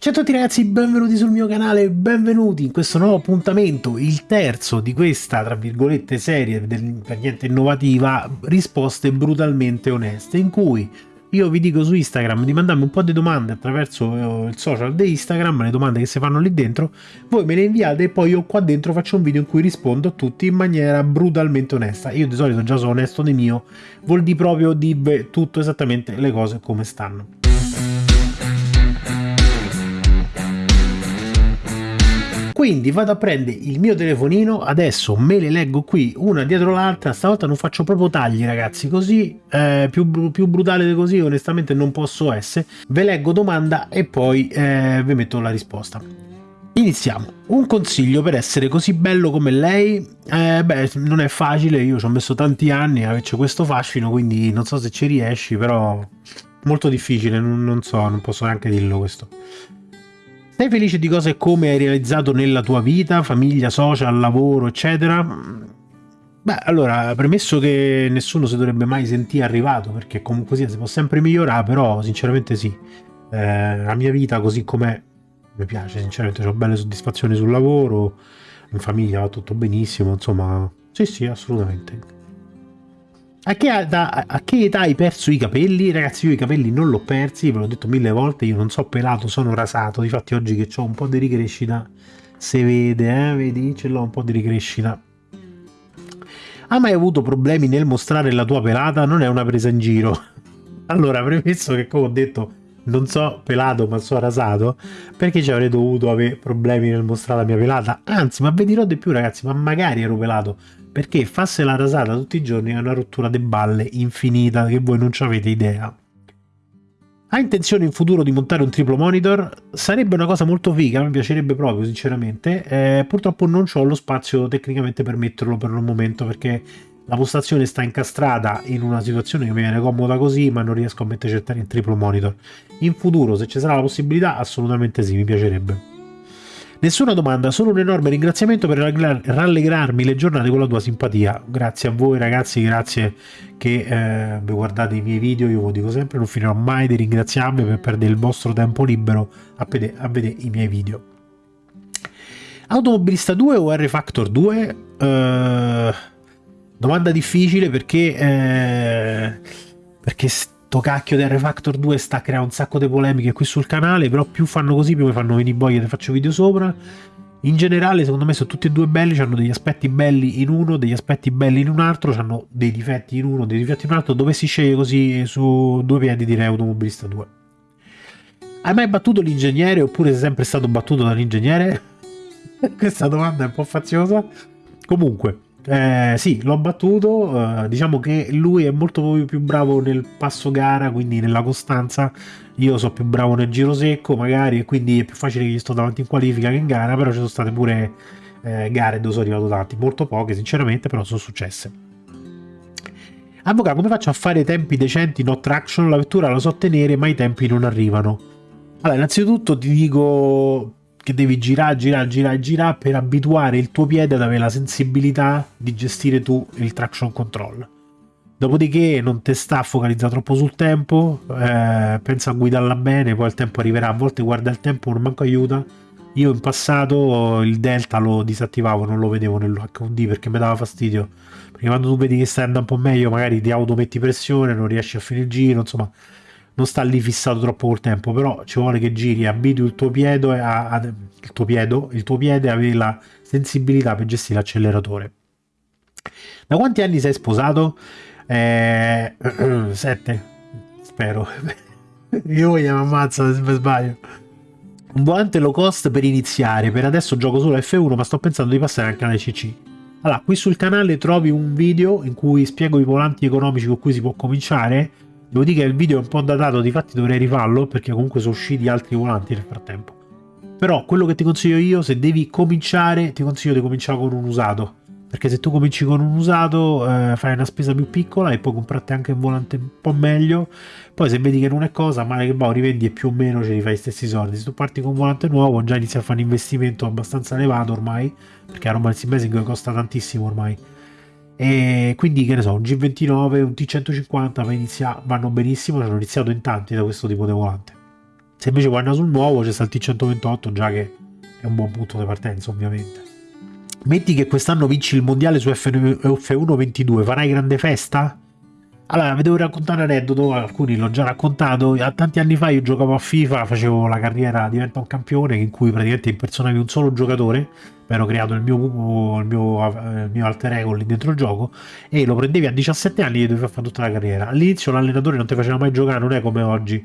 Ciao a tutti ragazzi, benvenuti sul mio canale, benvenuti in questo nuovo appuntamento, il terzo di questa, tra virgolette, serie del, per niente innovativa, risposte brutalmente oneste, in cui io vi dico su Instagram di mandarmi un po' di domande attraverso eh, il social di Instagram, le domande che si fanno lì dentro, voi me le inviate e poi io qua dentro faccio un video in cui rispondo a tutti in maniera brutalmente onesta. Io di solito già sono onesto di mio, vuol dire proprio di tutto esattamente le cose come stanno. Quindi vado a prendere il mio telefonino, adesso me le leggo qui una dietro l'altra, stavolta non faccio proprio tagli ragazzi, così eh, più, più, brutale di così onestamente non posso essere. Ve leggo domanda e poi eh, vi metto la risposta. Iniziamo. Un consiglio per essere così bello come lei? Eh, beh, non è facile, io ci ho messo tanti anni a averci questo fascino, quindi non so se ci riesci, però molto difficile, non, non so, non posso neanche dirlo questo. Sei felice di cose come hai realizzato nella tua vita, famiglia, social, lavoro, eccetera? Beh, allora, premesso che nessuno si dovrebbe mai sentire arrivato, perché comunque sia si può sempre migliorare, però sinceramente sì. Eh, la mia vita così com'è mi piace, sinceramente ho belle soddisfazioni sul lavoro, in famiglia va tutto benissimo, insomma, sì sì, assolutamente. A che, età, a che, età, hai perso i capelli? Ragazzi, io i capelli non l'ho persi, ve l'ho detto mille volte, io non so pelato, sono rasato. Difatti oggi che ho un po' di ricrescita, se vede, eh, vedi, ce l'ho un po' di ricrescita. Hai mai avuto problemi nel mostrare la tua pelata? Non è una presa in giro. Allora, premesso che come ho detto, non so pelato ma so rasato, perché ci avrei dovuto avere problemi nel mostrare la mia pelata? Anzi, ma vi dirò di più ragazzi, ma magari ero pelato perché farsi la rasata tutti i giorni è una rottura di balle infinita che voi non ci avete idea. Ha intenzione in futuro di montare un triplo monitor? Sarebbe una cosa molto figa, mi piacerebbe proprio sinceramente, eh, purtroppo non ho lo spazio tecnicamente per metterlo per il momento perché la postazione sta incastrata in una situazione che mi viene comoda così ma non riesco a mettere in triplo monitor. In futuro se ci sarà la possibilità assolutamente sì, mi piacerebbe. Nessuna domanda, solo un enorme ringraziamento per rallegrarmi le giornate con la tua simpatia. Grazie a voi ragazzi, grazie che eh, guardate i miei video, io vi dico sempre, non finirò mai di ringraziarvi per perdere il vostro tempo libero a, vedere, a vedere i miei video. Automobilista 2 o R-Factor 2? Uh, domanda difficile perché... Eh, perché sto cacchio di R-Factor 2 sta creare un sacco di polemiche qui sul canale, però più fanno così più mi fanno venire boia e faccio video sopra. In generale, secondo me, sono tutti e due belli, hanno degli aspetti belli in uno, degli aspetti belli in un altro, hanno dei difetti in uno, dei difetti in un altro. Dove si sceglie così su due piedi direi automobilista 2. Hai mai battuto l'ingegnere oppure sei sempre stato battuto dall'ingegnere? Questa domanda è un po' faziosa. Comunque, eh, sì, l'ho battuto. Eh, diciamo che lui è molto più bravo nel passo gara, quindi nella costanza. Io sono più bravo nel giro secco, magari, e quindi è più facile che gli sto davanti in qualifica che in gara. Però ci sono state pure eh, gare dove sono arrivato tanti, molto poche, sinceramente, però sono successe. Avvocato, come faccio a fare tempi decenti no traction? La vettura la so tenere, ma i tempi non arrivano. Allora, innanzitutto ti dico che devi girare, girare, girare, girare per abituare il tuo piede ad avere la sensibilità di gestire tu il traction control. Dopodiché non ti sta a focalizzare troppo sul tempo, eh, pensa a guidarla bene, poi il tempo arriverà. A volte guarda il tempo, non manco aiuta. Io in passato il delta lo disattivavo, non lo vedevo nell'HUD perché mi dava fastidio. Perché quando tu vedi che stai andando un po' meglio, magari ti autometti pressione, non riesci a finire il giro, insomma non sta lì fissato troppo col tempo, però ci vuole che giri, abitui il tuo piede a, a, il tuo piede, il tuo piede avere la sensibilità per gestire l'acceleratore. Da quanti anni sei sposato? Eh, sette, spero. Io mi ammazzo se sbaglio. Un volante low cost per iniziare. Per adesso gioco solo F1, ma sto pensando di passare anche alla CC. Allora, qui sul canale trovi un video in cui spiego i volanti economici con cui si può cominciare Devo dire che il video è un po' datato, difatti dovrei rifarlo perché comunque sono usciti altri volanti nel frattempo. Però quello che ti consiglio io, se devi cominciare, ti consiglio di cominciare con un usato. Perché se tu cominci con un usato eh, fai una spesa più piccola e poi comprarti anche un volante un po' meglio. Poi se vedi che non è cosa, male che va, rivendi e più o meno ce li fai gli stessi soldi. Se tu parti con un volante nuovo già inizi a fare un investimento abbastanza elevato ormai, perché la roba del sim costa tantissimo ormai e quindi che ne so un G29 un T150 inizia, vanno benissimo hanno iniziato in tanti da questo tipo di volante Se invece andare sul nuovo c'è sta il T128 già che è un buon punto di partenza ovviamente. Metti che quest'anno vinci il mondiale su F1 22, farai grande festa? Allora, vi devo raccontare un aneddoto, alcuni l'ho già raccontato. Tanti anni fa io giocavo a FIFA, facevo la carriera Diventa un campione, in cui praticamente impersonavi un solo giocatore. Mi ero creato il mio, il mio, il mio alter ego lì dentro il gioco e lo prendevi a 17 anni e dovevi fare tutta la carriera. All'inizio l'allenatore non ti faceva mai giocare, non è come oggi.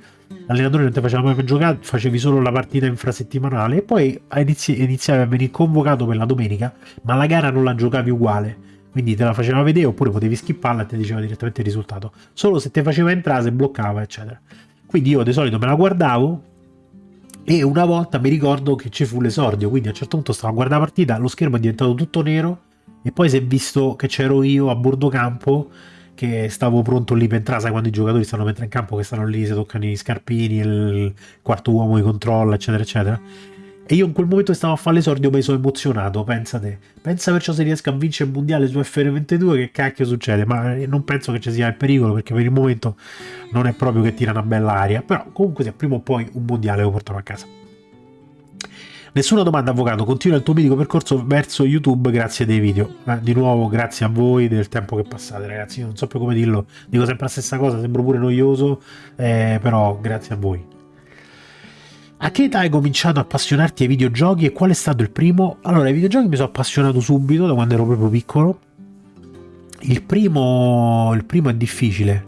L'allenatore non ti faceva mai giocare, facevi solo la partita infrasettimanale e poi inizi, iniziavi a venire convocato per la domenica, ma la gara non la giocavi uguale quindi te la faceva vedere oppure potevi skipparla e ti diceva direttamente il risultato. Solo se ti faceva entrare, se bloccava, eccetera. Quindi io di solito me la guardavo e una volta mi ricordo che ci fu l'esordio, quindi a un certo punto stavo a guardare la partita, lo schermo è diventato tutto nero e poi si è visto che c'ero io a bordo campo che stavo pronto lì per entrare, sai quando i giocatori stanno per entrare in campo che stanno lì, si toccano i scarpini, il quarto uomo di controllo, eccetera, eccetera e io in quel momento stavo a fare l'esordio mi sono emozionato, pensa te. Pensa perciò se riesco a vincere il mondiale su FR22 che cacchio succede, ma non penso che ci sia il pericolo perché per il momento non è proprio che tira una bella aria, però comunque se prima o poi un mondiale lo porterò a casa. Nessuna domanda avvocato, continua il tuo mitico percorso verso YouTube grazie dei video. Eh, di nuovo grazie a voi del tempo che passate ragazzi, io non so più come dirlo, dico sempre la stessa cosa, sembro pure noioso, eh, però grazie a voi. A che età hai cominciato a appassionarti ai videogiochi e qual è stato il primo? Allora, ai videogiochi mi sono appassionato subito, da quando ero proprio piccolo. Il primo, il primo è difficile,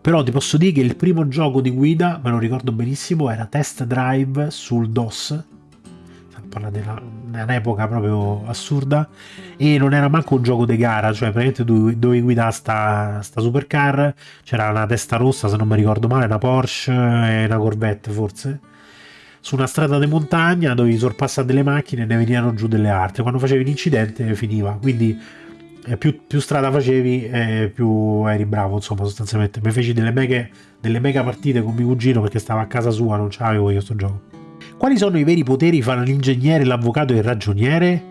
però ti posso dire che il primo gioco di guida, me lo ricordo benissimo, era Test Drive sul DOS. Parla di un'epoca proprio assurda e non era manco un gioco di gara, cioè praticamente dovevi guidare sta, sta supercar, c'era una testa rossa se non mi ricordo male, una Porsche e una Corvette forse su una strada di montagna dovevi sorpassare delle macchine e ne venivano giù delle altre. Quando facevi l'incidente finiva. Quindi eh, più, più, strada facevi, eh, più eri bravo. Insomma, sostanzialmente. Mi feci delle mega, delle mega partite con mio cugino perché stava a casa sua, non c'avevo io sto gioco. Quali sono i veri poteri fra l'ingegnere, l'avvocato e il ragioniere?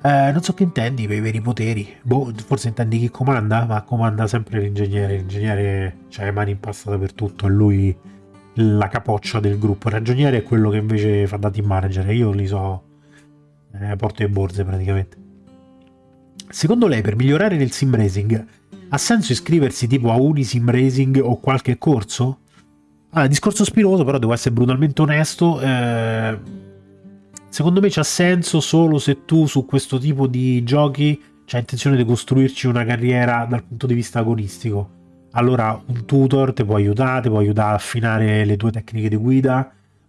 Eh, non so che intendi per i veri poteri. Boh, forse intendi chi comanda, ma comanda sempre l'ingegnere. L'ingegnere ha le mani in pasta dappertutto e lui la capoccia del gruppo. Il ragioniere è quello che invece fa da team manager. Io li so eh, porto le borse praticamente. Secondo lei, per migliorare nel sim racing, ha senso iscriversi tipo a Unisim Racing o qualche corso? Allora, discorso spinoso, però devo essere brutalmente onesto. Eh, secondo me c'ha senso solo se tu su questo tipo di giochi hai intenzione di costruirci una carriera dal punto di vista agonistico allora un tutor ti può aiutare, ti può aiutare a affinare le tue tecniche di guida,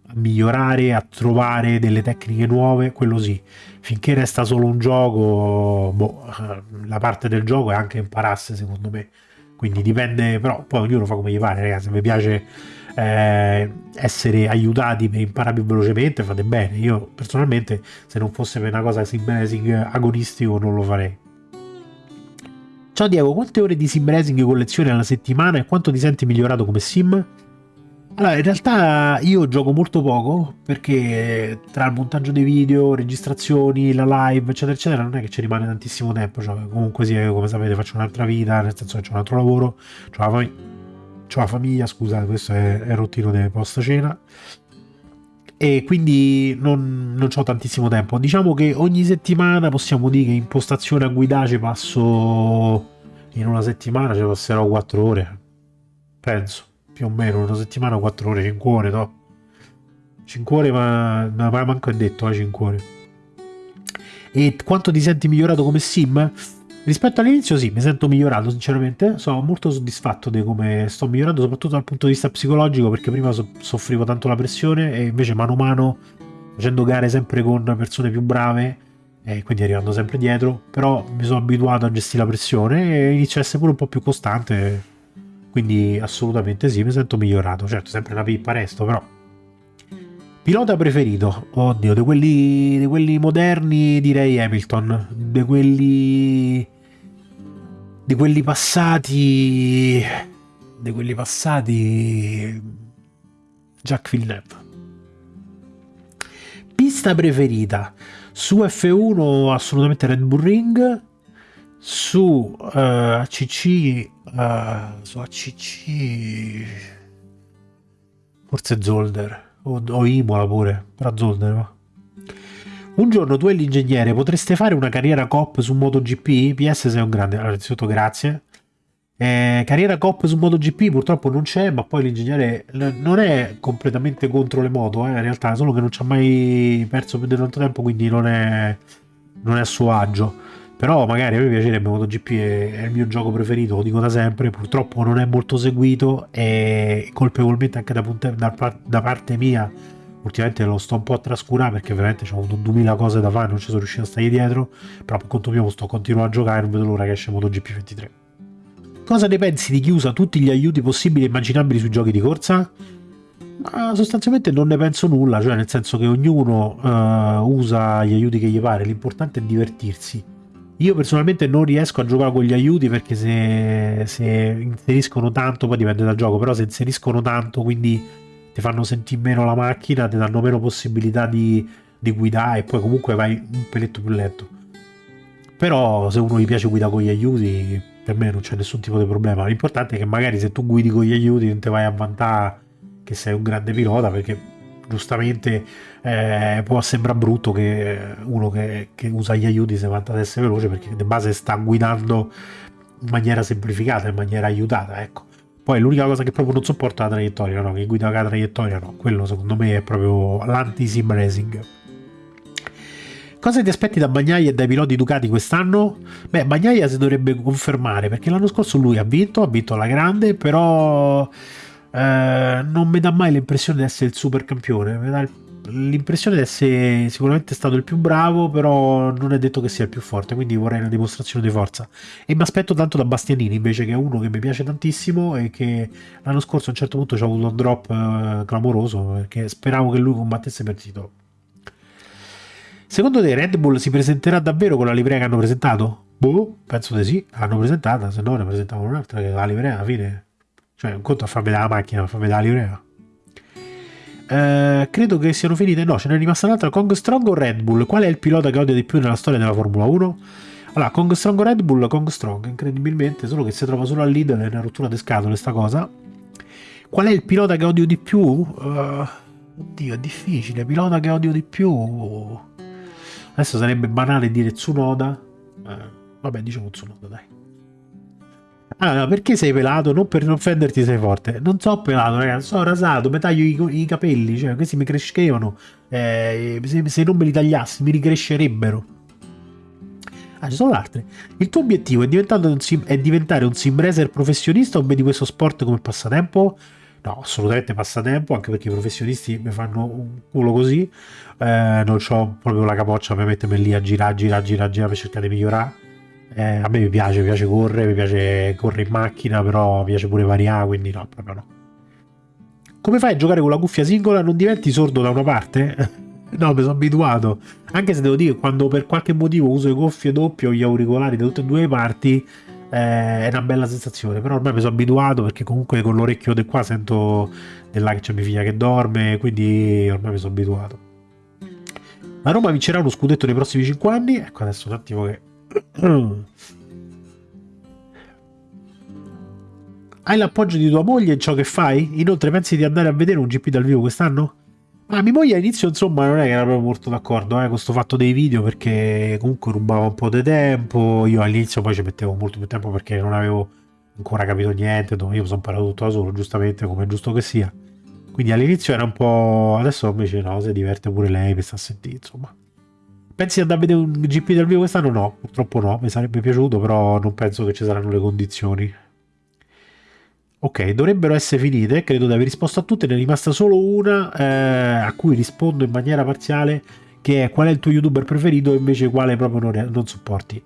a migliorare, a trovare delle tecniche nuove, quello sì. Finché resta solo un gioco, boh, la parte del gioco è anche impararsi secondo me. Quindi dipende, però poi ognuno fa come gli pare, ragazzi. Se mi piace eh, essere aiutati per imparare più velocemente, fate bene. Io personalmente, se non fosse per una cosa sim agonistico, non lo farei. Ciao Diego, quante ore di sim racing collezioni alla settimana e quanto ti senti migliorato come sim? Allora, in realtà io gioco molto poco perché tra il montaggio dei video, registrazioni, la live, eccetera, eccetera, non è che ci rimane tantissimo tempo. Cioè, comunque sì, come sapete, faccio un'altra vita, nel senso che ho un altro lavoro, ho la, fam- la, famiglia, scusate, questo è, è il routino del post cena. E quindi non, non ho tantissimo tempo. Diciamo che ogni settimana possiamo dire che in postazione a guidare ci passo in una settimana ci passerò 4 ore. Penso più o meno una settimana 4 ore, 5 ore, no? 5 ore, ma, ma manco è detto, eh, 5 ore. E quanto ti senti migliorato come sim? Rispetto all'inizio sì, mi sento migliorato sinceramente, sono molto soddisfatto di come sto migliorando, soprattutto dal punto di vista psicologico, perché prima so- soffrivo tanto la pressione e invece mano a mano, facendo gare sempre con persone più brave, e quindi arrivando sempre dietro, però mi sono abituato a gestire la pressione e inizio a essere pure un po' più costante quindi assolutamente sì, mi sento migliorato. Certo, sempre una pippa resto, però. Pilota preferito? Oddio, di quelli, quelli moderni direi Hamilton. Di quelli... Di quelli passati... Di quelli passati... Jack Villeneuve. Pista preferita? Su F1 assolutamente Red Bull Ring su uh, ACC uh, su ACC forse Zolder o, o Imola pure, però Zolder va. Un giorno tu e l'ingegnere potreste fare una carriera COP su MotoGP? PS sei un grande, allora innanzitutto grazie. Eh, carriera COP su MotoGP purtroppo non c'è, ma poi l'ingegnere non è completamente contro le moto, eh, in realtà, solo che non ci ha mai perso più di tanto tempo, quindi non è, non è a suo agio. Però magari a me piacerebbe MotoGP, è, è il mio gioco preferito, lo dico da sempre, purtroppo non è molto seguito e colpevolmente anche da, da, da parte mia ultimamente lo sto un po' a trascurare perché veramente ho avuto 2000 cose da fare non ci sono riuscito a stare dietro però per conto mio sto continuando a giocare non vedo l'ora che esce MotoGP 23 cosa ne pensi di chi usa tutti gli aiuti possibili e immaginabili sui giochi di corsa? Ma sostanzialmente non ne penso nulla cioè nel senso che ognuno uh, usa gli aiuti che gli pare l'importante è divertirsi io personalmente non riesco a giocare con gli aiuti perché se, se inseriscono tanto poi dipende dal gioco però se inseriscono tanto quindi ti fanno sentire meno la macchina, ti danno meno possibilità di, di guidare e poi comunque vai un peletto più lento. Però se uno gli piace guidare con gli aiuti, per me non c'è nessun tipo di problema. L'importante è che magari se tu guidi con gli aiuti non ti vai a vantare che sei un grande pilota perché giustamente eh, può sembrare brutto che uno che, che, usa gli aiuti si vanta ad essere veloce perché di base sta guidando in maniera semplificata, in maniera aiutata, ecco. Poi l'unica cosa che proprio non sopporto è la traiettoria, no? Che guida la traiettoria, no. Quello secondo me è proprio l'anti-sim racing. Cosa ti aspetti da Bagnaia e dai piloti Ducati quest'anno? Beh, Bagnaia si dovrebbe confermare perché l'anno scorso lui ha vinto, ha vinto alla grande, però eh, non mi dà mai l'impressione di essere il super campione. Mi dà l'impressione di essere sicuramente stato il più bravo, però non è detto che sia il più forte, quindi vorrei una dimostrazione di forza. E mi aspetto tanto da Bastianini, invece che è uno che mi piace tantissimo e che l'anno scorso a un certo punto c'è avuto un drop eh, clamoroso, perché speravo che lui combattesse per titolo. Secondo te Red Bull si presenterà davvero con la livrea che hanno presentato? Boh, penso di sì, hanno presentata, se no ne presentavano un'altra che la livrea alla fine... Cioè, un conto a far vedere la macchina, a far vedere la livrea. Eh, credo che siano finite. No, ce n'è rimasta un'altra. Kong Strong o Red Bull? Qual è il pilota che odia di più nella storia della Formula 1? Allora, Kong Strong o Red Bull? Kong Strong, incredibilmente, solo che si trova solo al leader, è una rottura di scatole sta cosa. Qual è il pilota che odio di più? Uh, oddio, è difficile. Pilota che odio di più. Adesso sarebbe banale dire Tsunoda. Uh, vabbè, diciamo Tsunoda, dai. Ah, perché sei pelato? Non per non offenderti sei forte. Non so pelato, ragazzi, sono rasato, mi taglio i, i capelli, cioè questi mi crescevano. Eh, se, se, non me li tagliassi mi ricrescerebbero. Ah, ci sono altre. Il tuo obiettivo è, un sim, è diventare un sim racer professionista o vedi questo sport come passatempo? No, assolutamente passatempo, anche perché i professionisti mi fanno un culo così. Eh, non ho proprio la capoccia per mettermi lì a girare, girare, girare, girare per cercare di migliorare eh, a me mi piace, mi piace correre, mi piace correre in macchina, però mi piace pure variare, quindi no, proprio no. Come fai a giocare con la cuffia singola? Non diventi sordo da una parte? no, mi sono abituato. Anche se devo dire, quando per qualche motivo uso le cuffie doppie o gli auricolari da tutte e due le parti, eh, è una bella sensazione. Però ormai mi sono abituato perché comunque con l'orecchio di qua sento là che c'è mia figlia che dorme, quindi ormai mi sono abituato. La Roma vincerà uno scudetto nei prossimi 5 anni. Ecco, adesso un attimo che hai l'appoggio di tua moglie in ciò che fai? Inoltre pensi di andare a vedere un GP dal vivo quest'anno? Ma mia moglie all'inizio insomma non è che era proprio molto d'accordo eh, con questo fatto dei video perché comunque rubava un po' di tempo, io all'inizio poi ci mettevo molto più tempo perché non avevo ancora capito niente, io mi sono imparato tutto da solo giustamente come è giusto che sia. Quindi all'inizio era un po'... adesso invece no, si diverte pure lei per sta a sentire insomma. Pensi di andare a vedere un GP dal vivo quest'anno? No, purtroppo no, mi sarebbe piaciuto, però non penso che ci saranno le condizioni. Ok, dovrebbero essere finite, credo di aver risposto a tutte, ne è rimasta solo una eh, a cui rispondo in maniera parziale, che è qual è il tuo youtuber preferito e invece quale proprio non, non sopporti.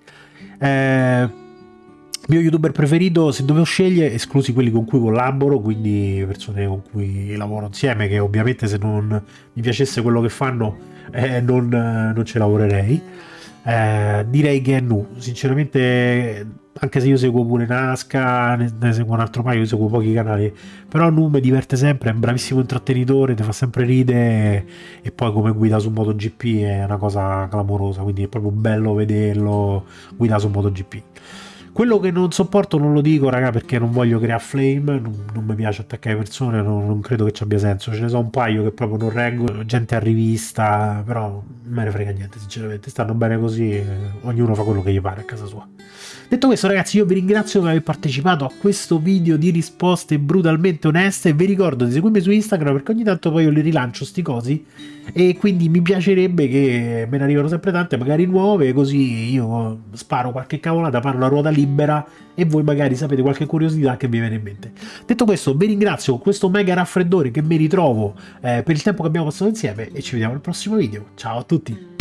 Eh, mio youtuber preferito, se dovevo scegliere, esclusi quelli con cui collaboro, quindi persone con cui lavoro insieme, che ovviamente se non mi piacesse quello che fanno eh, non, non, ce lavorerei. Eh, direi che è nu, sinceramente, anche se io seguo pure Nasca, ne, ne, seguo un altro paio, io seguo pochi canali, però Nu mi diverte sempre, è un bravissimo intrattenitore, ti fa sempre ridere e poi come guida su MotoGP è una cosa clamorosa, quindi è proprio bello vederlo guidare su MotoGP. Quello che non sopporto non lo dico, raga, perché non voglio creare flame, non, non mi piace attaccare persone, non, non, credo che ci abbia senso. Ce ne sono un paio che proprio non reggo, gente a rivista, però non me ne frega niente, sinceramente. Stanno bene così, eh, ognuno fa quello che gli pare a casa sua. Detto questo ragazzi io vi ringrazio per aver partecipato a questo video di risposte brutalmente oneste e vi ricordo di seguirmi su Instagram perché ogni tanto poi io li rilancio sti cosi e quindi mi piacerebbe che me ne arrivano sempre tante magari nuove così io sparo qualche cavolata, parlo a ruota libera e voi magari sapete qualche curiosità che vi viene in mente. Detto questo vi ringrazio con questo mega raffreddore che mi ritrovo eh, per il tempo che abbiamo passato insieme e ci vediamo al prossimo video. Ciao a tutti!